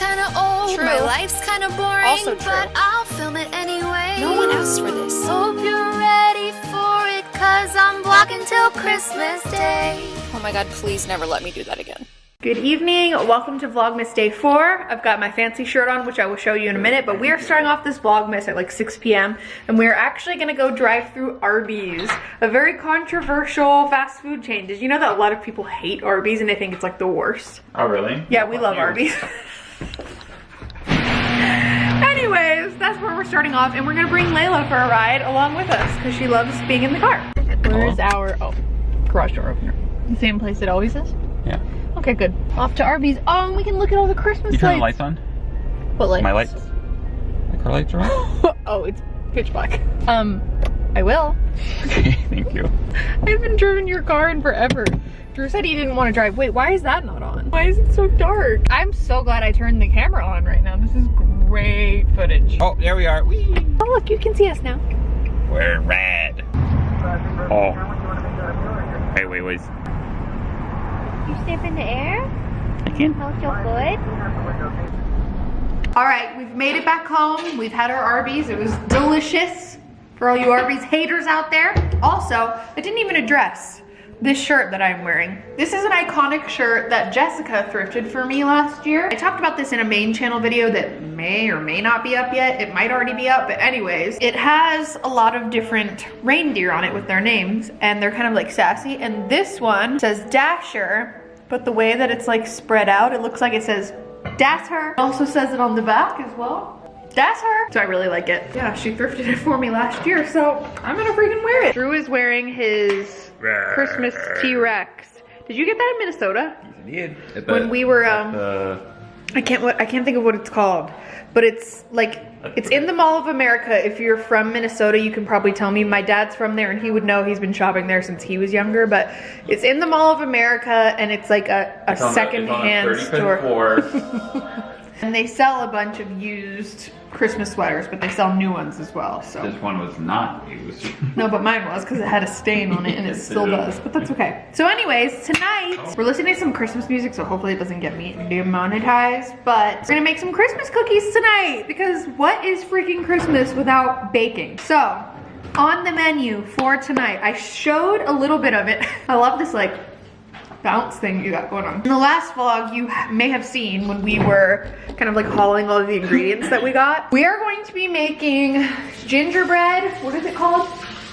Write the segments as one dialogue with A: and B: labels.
A: kinda old,
B: True.
A: my life's kinda boring,
B: Also true.
A: but I'll film it anyway.
B: No one asked for this.
A: Hope you're ready for it, cause I'm vlogging till Christmas Day.
B: Oh my god, please never let me do that again.
C: Good evening, welcome to Vlogmas Day 4. I've got my fancy shirt on, which I will show you in a minute, but we are starting off this Vlogmas at like 6 p.m. and we are actually gonna go drive through Arby's, a very controversial fast food chain. Did you know that a lot of people hate Arby's and they think it's like the worst?
D: Oh, really?
C: Yeah, we love Arby's. Anyways, that's where we're starting off and we're gonna bring Layla for a ride along with us because she loves being in the car. Where's our, oh, garage door opener? The same place it always is?
D: Yeah.
C: Okay, good. Off to Arby's. Oh, and we can look at all the Christmas
D: You turn the
C: lights.
D: lights on?
C: What lights?
D: My lights? My car lights are on?
C: oh, it's pitch black. Um, I will.
D: okay, thank you.
C: I haven't driven your car in forever. Drew said he didn't want to drive. Wait, why is that not on? Why is it so dark? I'm so glad I turned the camera on right now. This is great footage.
D: Oh, there we are. Whee!
C: Oh, look, you can see us now.
D: We're red. Oh. Wait, wait, wait.
A: You step in the air?
D: I can't.
A: Smells so good.
C: All right, we've made it back home. We've had our Arby's. It was delicious for all you Arby's haters out there. Also, I didn't even address this shirt that I'm wearing. This is an iconic shirt that Jessica thrifted for me last year. I talked about this in a main channel video that may or may not be up yet. It might already be up, but anyways, it has a lot of different reindeer on it with their names and they're kind of like sassy. And this one says Dasher, but the way that it's like spread out, it looks like it says that's her. It also says it on the back as well. That's her. So I really like it. Yeah, she thrifted it for me last year, so I'm gonna freaking wear it. Drew is wearing his Christmas T-Rex. Did you get that in Minnesota? When we were, um, I can't what I can't think of what it's called, but it's like it's in the Mall of America. If you're from Minnesota, you can probably tell me. My dad's from there, and he would know. He's been shopping there since he was younger. But it's in the Mall of America, and it's like a, a second-hand store. And they sell a bunch of used Christmas sweaters, but they sell new ones as well. So
D: This one was not used.
C: no, but mine was because it had a stain on it and it still does. But that's okay. So anyways, tonight oh. we're listening to some Christmas music, so hopefully it doesn't get me demonetized. But we're gonna make some Christmas cookies tonight because what is freaking Christmas without baking? So on the menu for tonight, I showed a little bit of it. I love this like bounce thing you got going on. In the last vlog, you may have seen when we were kind of like hauling all of the ingredients that we got. We are going to be making gingerbread, what is it called?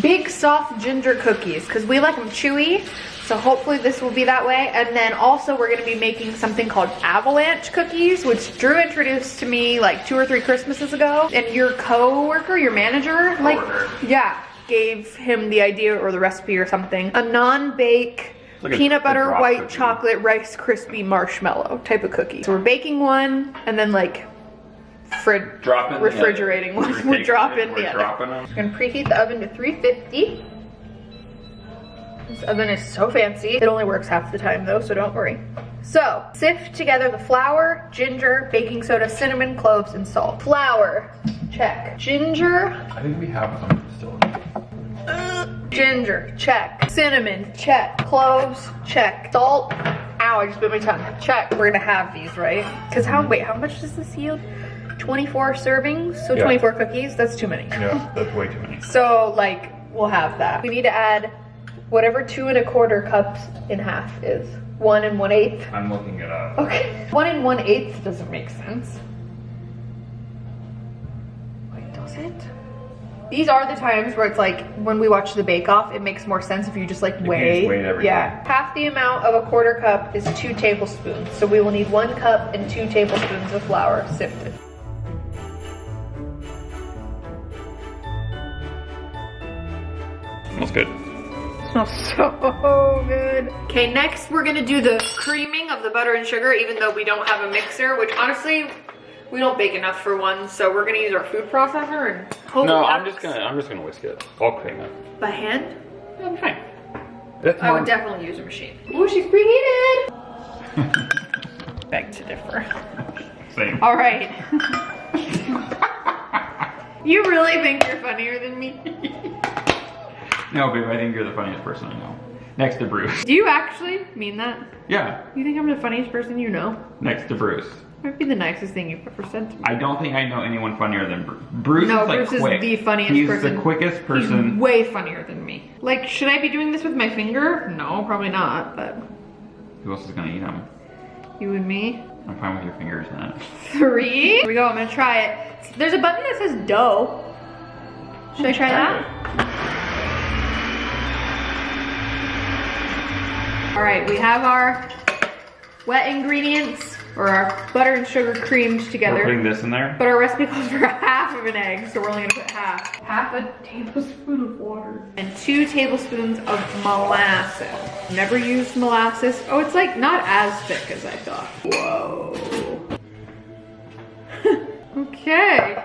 C: Big soft ginger cookies, because we like them chewy. So hopefully this will be that way. And then also we're gonna be making something called avalanche cookies, which Drew introduced to me like two or three Christmases ago. And your co-worker, your manager, like, yeah, gave him the idea or the recipe or something. A non-bake
D: like
C: peanut
D: a
C: butter,
D: drop
C: white
D: cookie.
C: chocolate, Rice Krispie marshmallow type of cookie. So we're baking one and then like frid
D: Drop in
C: refrigerating
D: oven.
C: one.
D: We're
C: We're dropping
D: taking it,
C: the
D: we're
C: other.
D: dropping them.
C: Gonna preheat the oven to 350. This oven is so fancy. It only works half the time though, so don't worry. So, sift together the flour, ginger, baking soda, cinnamon, cloves, and salt. Flour, check. Ginger,
D: I think we have some still.
C: Ginger, check. Cinnamon, check. Cloves, check. Salt, ow, I just bit my tongue. Check. We're gonna have these, right? Because how, wait, how much does this yield? 24 servings, so
D: Yeah.
C: 24 cookies? That's too many.
D: Yeah, that's way too many.
C: So like we'll have that. We need to add whatever two and a quarter cups in half is. One and one eighth.
D: I'm looking it up.
C: Okay. One and one eighth doesn't make sense. Wait, does it? These are the times where it's like when we watch the Bake Off, it makes more sense if you just like
D: you
C: weigh.
D: just weigh
C: yeah. Half the amount of a quarter cup is two tablespoons. So we will need one cup and two tablespoons of flour sifted.
D: Smells good.
C: smells so good. Okay, next we're gonna do the creaming of the butter and sugar, even though we don't have a mixer, which honestly, we don't bake enough for one, so we're gonna use our food processor and hope
D: No,
C: it
D: I'm just gonna I'm just gonna whisk it. I'll cream it.
C: By hand?
D: I'm fine. That's
C: I would definitely use a machine. Ooh, she's preheated! Beg to differ.
D: Same.
C: All right. you really think you're funnier than me?
D: No, babe, I think you're the funniest person I know. Next to Bruce.
C: Do you actually mean that?
D: Yeah,
C: You think I'm the funniest person you know?
D: next to Bruce.
C: Might be the nicest thing you've ever said to me.
D: I don't think I know anyone funnier than Bruce. Bruce
C: No,
D: is like
C: Bruce is
D: quick.
C: the funniest
D: He's
C: person.
D: the quickest person.
C: He's way funnier than me. Like, should I be doing this with my finger? No, probably not, but
D: Who else is gonna eat them?
C: you and me.
D: I'm fine with your fingers then.
C: Three. Here we go, I'm gonna try it. There's a button that says dough. Should I try that? All right, we have our wet ingredients or our butter and sugar creamed together.
D: We're putting this in there.
C: But our recipe calls for half of an egg, so we're only gonna put half. Half a tablespoon of water. And two tablespoons of molasses. Never used molasses. Oh, it's like not as thick as I thought. Whoa. okay.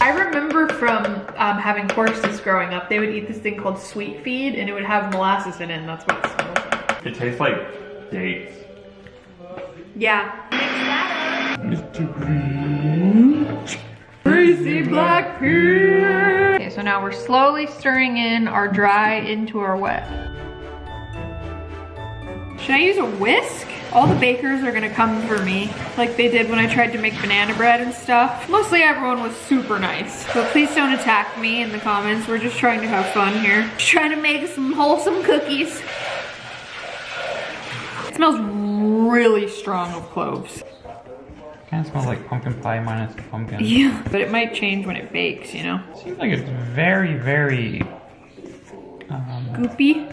C: I remember from um, having horses growing up, they would eat this thing called sweet feed and it would have molasses in it and that's what it smells like.
D: It tastes like dates.
C: Yeah. Crazy black pea. Okay, so now we're slowly stirring in our dry into our wet. Should I use a whisk? All the bakers are gonna come for me, like they did when I tried to make banana bread and stuff. Mostly everyone was super nice, but please don't attack me in the comments. We're just trying to have fun here. Just trying to make some wholesome cookies. It smells really strong of cloves.
D: Kind of smells like pumpkin pie minus the pumpkin.
C: Yeah, but it might change when it bakes, you know?
D: Seems like it's very, very. Um,
C: Goopy.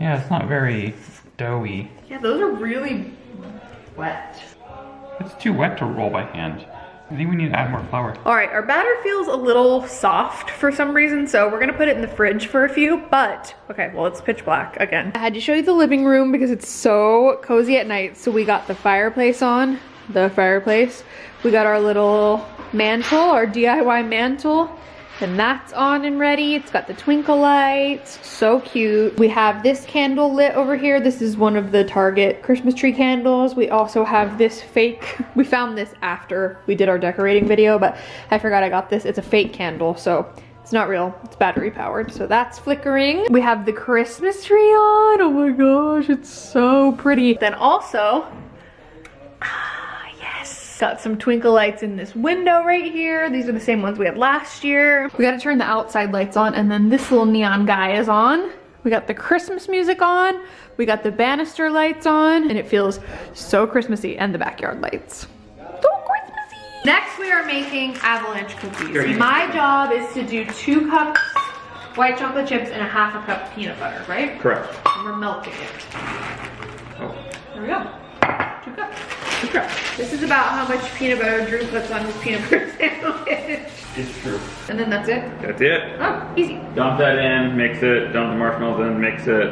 D: yeah, it's not very doughy.
C: Yeah, those are really wet.
D: It's too wet to roll by hand. I think we need to add more flour.
C: All right, our batter feels a little soft for some reason, so we're gonna put it in the fridge for a few, but, okay, well, it's pitch black again. I had to show you the living room because it's so cozy at night, so we got the fireplace on, the fireplace. We got our little mantle, our DIY mantle, and that's on and ready. It's got the twinkle lights, so cute. We have this candle lit over here. This is one of the Target Christmas tree candles. We also have this fake, we found this after we did our decorating video, but I forgot I got this. It's a fake candle, so it's not real, it's battery powered. So that's flickering. We have the Christmas tree on. Oh my gosh, it's so pretty. Then also, got some twinkle lights in this window right here. These are the same ones we had last year. We gotta turn the outside lights on and then this little neon guy is on. We got the Christmas music on. We got the banister lights on and it feels so Christmassy and the backyard lights. So Christmassy. Next we are making avalanche cookies. My job is to do two cups white chocolate chips and a half a cup peanut butter, right?
D: Correct.
C: And we're melting it.
D: Oh.
C: There we go. Two cups. Two cups. This is about how much peanut butter Drew puts on his peanut butter sandwich.
D: It's true.
C: And then that's it.
D: That's it.
C: Oh, easy.
D: Dump that in, mix it, dump the marshmallows in, mix it,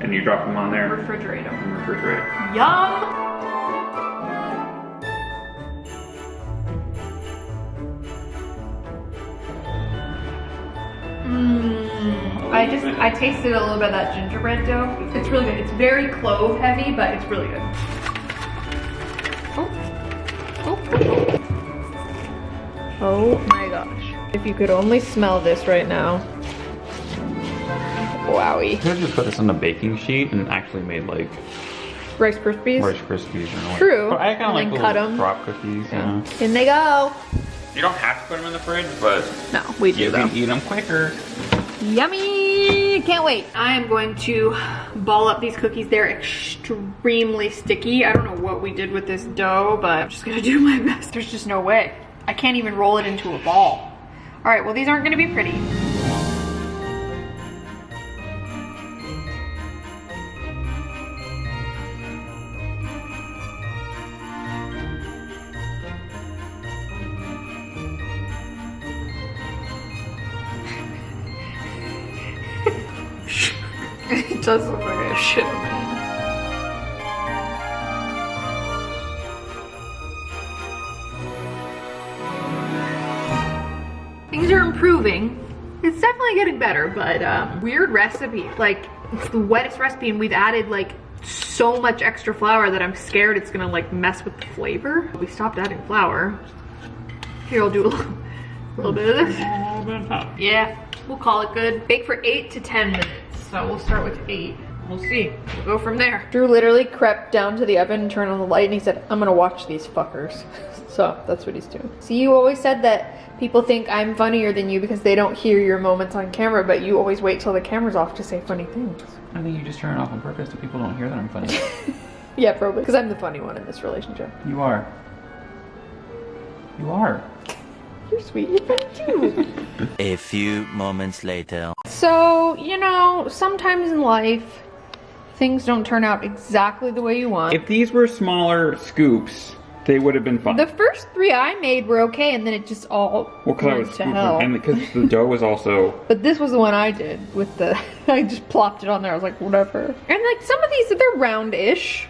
D: and you drop them on there
C: Refrigerate them.
D: and refrigerate.
C: Yum! Mmm. I just, I tasted a little bit of that gingerbread dough. It's really good. It's very clove heavy, but it's really good. Oh. My gosh. If you could only smell this right now. Wowie.
D: Could have just put this on a baking sheet and actually made like
C: Rice Krispies.
D: Rice Krispies or like.
C: True.
D: But I kind of like
C: then
D: the
C: cut
D: little
C: 'em.
D: drop cookies. Yeah.
C: In they go.
D: You don't have to put them in the fridge, but
C: No, we do
D: you
C: though.
D: can eat them quicker.
C: Yummy! Can't wait. I am going to ball up these cookies. They're extremely sticky. I don't know what we did with this dough, but I'm just gonna do my best. There's just no way. I can't even roll it into a ball. All right, well, these aren't gonna be pretty. it does look like I shit on my Things are improving. It's definitely getting better, but um, weird recipe. Like, it's the wettest recipe and we've added like so much extra flour that I'm scared it's gonna like mess with the flavor. We stopped adding flour. Here, I'll do a little, a little bit of this. Yeah, we'll call it good. Bake for eight to 10 minutes. So we'll start with eight. we'll see. We'll go from there.
B: Drew literally crept down to the oven and turned on the light and he said, I'm gonna watch these fuckers. so that's what he's doing. See, you always said that people think I'm funnier than you because they don't hear your moments on camera, but you always wait till the camera's off to say funny things.
E: I think you just turn it off on purpose so people don't hear that I'm funny.
B: Yeah, probably. Because I'm the funny one in this relationship.
E: you are. You are.
B: You're sweet. You're funny too.
F: A few moments later.
B: so, you know, sometimes in life, things don't turn out exactly the way you want.
D: If these were smaller scoops, they would have been fine.
B: the first three I made were okay, and then it just all
D: well, because I
B: went
D: was
B: to
D: scooping,
B: hell.
D: and because the dough was also
B: But this was the one I did with the, I just plopped it on there. I was like, whatever. And like some of these, they're roundish.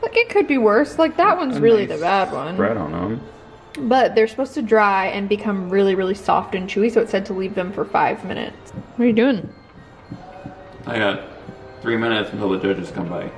B: Like it could be worse. Like that one's
D: a
B: really
D: nice
B: the bad one.
D: bread on them.
B: But they're supposed to dry and become really, really soft and chewy. So it said to leave them for five minutes. What are you doing?
E: I got three minutes until the judges come by.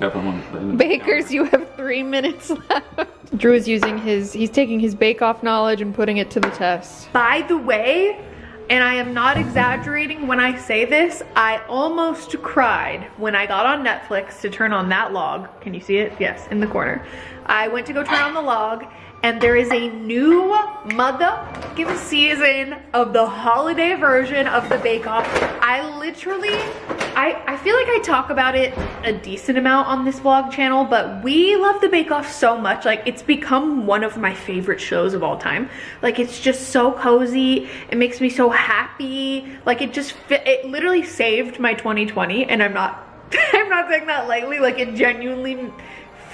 E: Got them on the-
B: Bakers, you have three minutes left. Drew is using his, he's taking his bake off knowledge and putting it to the test.
C: By the way, and I am not exaggerating when I say this, I almost cried when I got on Netflix to turn on that log. Can you see it? Yes, in the corner. I went to go turn on the log and there is a new motherfucking season of the holiday version of the Bake Off. I literally, I, I feel like I talk about it a decent amount on this vlog channel, but we love the Bake Off so much. Like it's become one of my favorite shows of all time. Like it's just so cozy. It makes me so happy. Like it just, fit, it literally saved my 2020 and I'm not, I'm not saying that lightly. Like it genuinely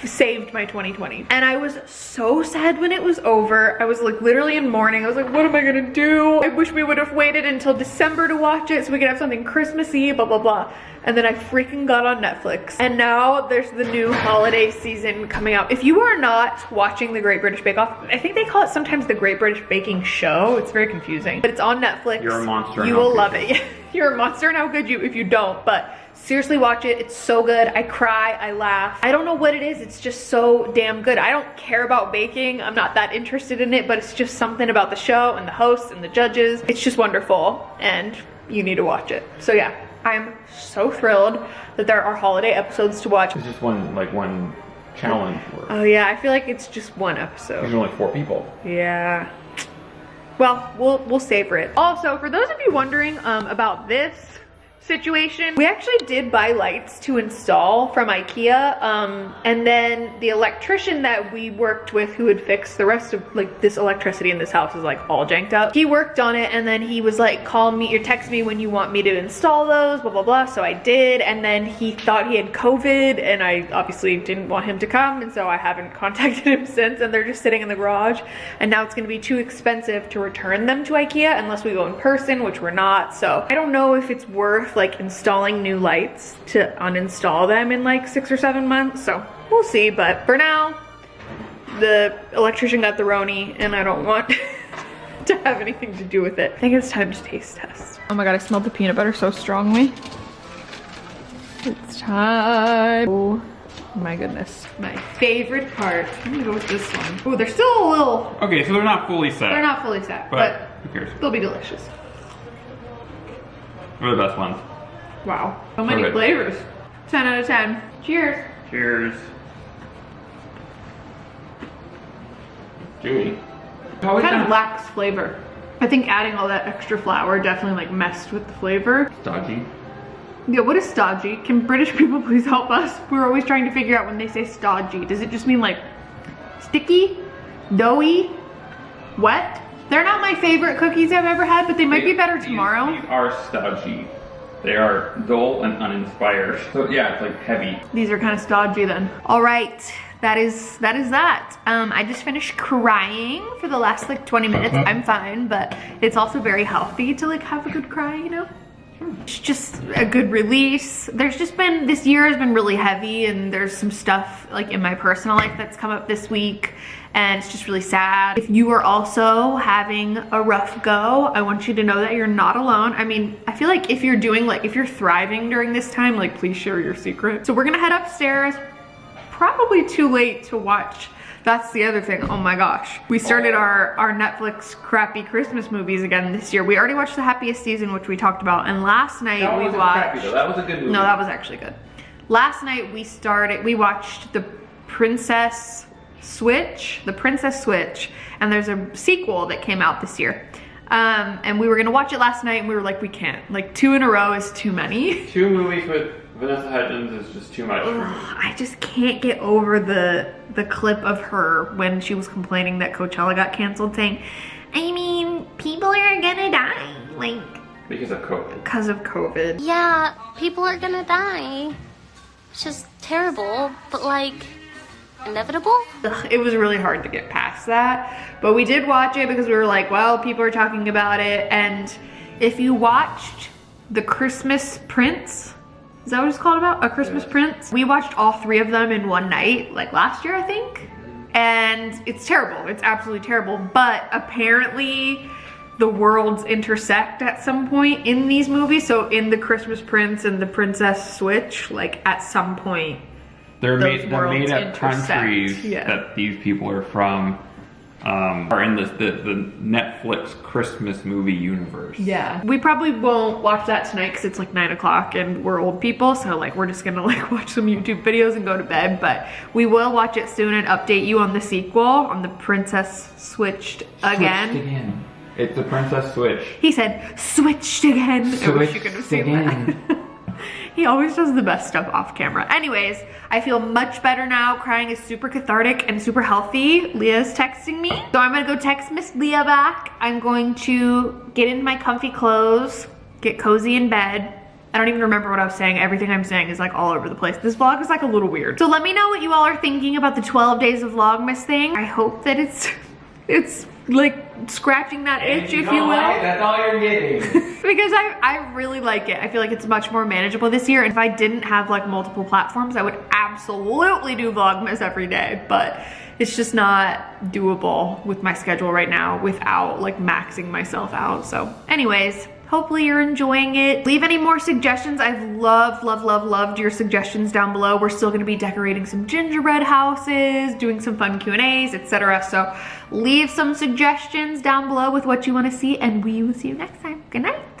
C: saved my 2020 and I was so sad when it was over. I was like literally in mourning. I was like what am I gonna do? I wish we would have waited until December to watch it so we could have something Christmassy blah blah blah. And then I freaking got on Netflix. And now there's the new holiday season coming out if you are not watching the Great British Bake Off I think they call it sometimes the Great British Baking Show. It's very confusing. But it's on Netflix.
D: You're a monster
C: you will love it you're a monster and how could you if you don't but seriously watch it. It's so good. I cry i laugh. I don't know what it is. It's just so damn good. I don't care about baking. I'm not that interested in it but it's just something about the show and the hosts and the judges. It's just wonderful and you need to watch it. So yeah i'm so thrilled that there are holiday episodes to watch.
D: It's just one like one challenge.
C: Oh yeah i feel like it's just one episode.
D: There's only four people.
C: Yeah. Well, we'll we'll savor it. Also, for those of you wondering um, about this situation, we actually did buy lights to install from IKEA, um, and then the electrician that we worked with, who had fixed the rest of like this electricity in this house is like all janked up. He worked on it, and then he was like, "Call me or text me when you want me to install those." Blah blah blah. So I did, and then he thought he had COVID, and I obviously didn't want him to come, and so I haven't contacted him since. And they're just sitting in the garage, and now it's going to be too expensive to return them to IKEA unless we go in person, which we're not. So I don't know if it's worth like installing new lights to uninstall them in like six or seven months. So we'll see. But for now, the electrician got the Roni, and I don't want to have anything to do with it. I think it's time to taste test.
B: Oh my god, I smelled the peanut butter so strongly. It's time. Oh my goodness.
C: My favorite part. I'm gonna go with this one. Oh, they're still a little.
D: Okay, so they're not fully set.
C: They're not fully set,
D: But
C: but
D: who cares?
C: they'll be delicious.
D: They're the best ones.
C: Wow, so many
D: Okay.
C: flavors. 10 out of 10. Cheers.
D: Cheers. Chewy. Always
C: Kind of lacks flavor. I think adding all that extra flour definitely like messed with the flavor.
D: Dodgy.
C: Yeah, what is stodgy? Can British people please help us? We're always trying to figure out when they say stodgy. Does it just mean like sticky, doughy, wet? They're not my favorite cookies I've ever had, but they might be better
D: These-
C: tomorrow.
D: These are stodgy. They are dull and uninspired. So yeah, it's like heavy.
C: These are kind of stodgy then. All right, that is that is that. Um, I just finished crying for the last like 20 minutes. I'm fine, but it's also very healthy to like have a good cry, you know? It's just a good release. There's just been, this year has been really heavy and there's some stuff like in my personal life that's come up this week and it's just really sad. If you are also having a rough go, I want you to know that you're not alone. I mean, I feel like if you're doing like, if you're thriving during this time, like please share your secret. So we're gonna head upstairs, probably too late to watch That's the other thing. Oh my gosh. We started our, our Netflix crappy Christmas movies again this year. We already watched The Happiest Season, which we talked about. And last night
E: That
C: we watched.
E: crappy though. That was a good movie.
C: No, that was actually good. Last night we started, we watched The Princess Switch, The Princess Switch, and there's a sequel that came out this year. Um, and we were gonna watch it last night and we were like, we can't. Like two in a row is too many.
E: Two movies with Vanessa Hudgens is just too much for me.
C: I just can't get over the the clip of her when she was complaining that Coachella got canceled saying, I mean, people are gonna die. Like,
E: Because of COVID.
C: because of COVID.
A: Yeah, people are gonna die. It's just terrible, but like, inevitable?
C: Ugh, it was really hard to get past that. But we did watch it because we were like, well, people are talking about it. And if you watched The Christmas Prince, is that what it's called about? A Christmas Prince? We watched all three of them in one night, like last year, I think. And it's terrible. It's absolutely terrible. But apparently, the worlds intersect at some point in these movies. So in The Christmas Prince and The Princess Switch, like at some point,
D: They're
C: Those
D: made, they're made up
C: intersect,
D: countries
C: yeah.
D: that these people are from um, are in this, the, the Netflix Christmas movie universe.
C: Yeah. We probably won't watch that tonight because it's like nine o'clock and we're old people. So like we're just gonna like watch some YouTube videos and go to bed. But we will watch it soon and update you on the sequel on the Princess Switched again.
E: Switched again. It's the Princess Switch.
C: He said switched again. I wish you could have
E: Switched
C: seen
E: again.
C: that. he always does the best stuff off camera. Anyways, I feel much better now. Crying is super cathartic and super healthy. Leah's texting me. So I'm gonna go text Miss Leah back. I'm going to get into my comfy clothes, get cozy in bed. I don't even remember what I was saying. Everything I'm saying is like all over the place. This vlog is like a little weird. So let me know what you all are thinking about the 12 days of Vlogmas thing. I hope that it's, it's like scratching that itch, if you will
E: That's all you're getting.
C: because I, I really like it. I feel like it's much more manageable this year. And if I didn't have like multiple platforms, I would absolutely do Vlogmas every day. But it's just not doable with my schedule right now without like maxing myself out. So anyways, hopefully you're enjoying it. Leave any more suggestions. I've loved, loved, loved, loved your suggestions down below. We're still gonna be decorating some gingerbread houses, doing some fun Q&As, etc. So leave some suggestions down below with what you wanna see and we will see you next time. Good night.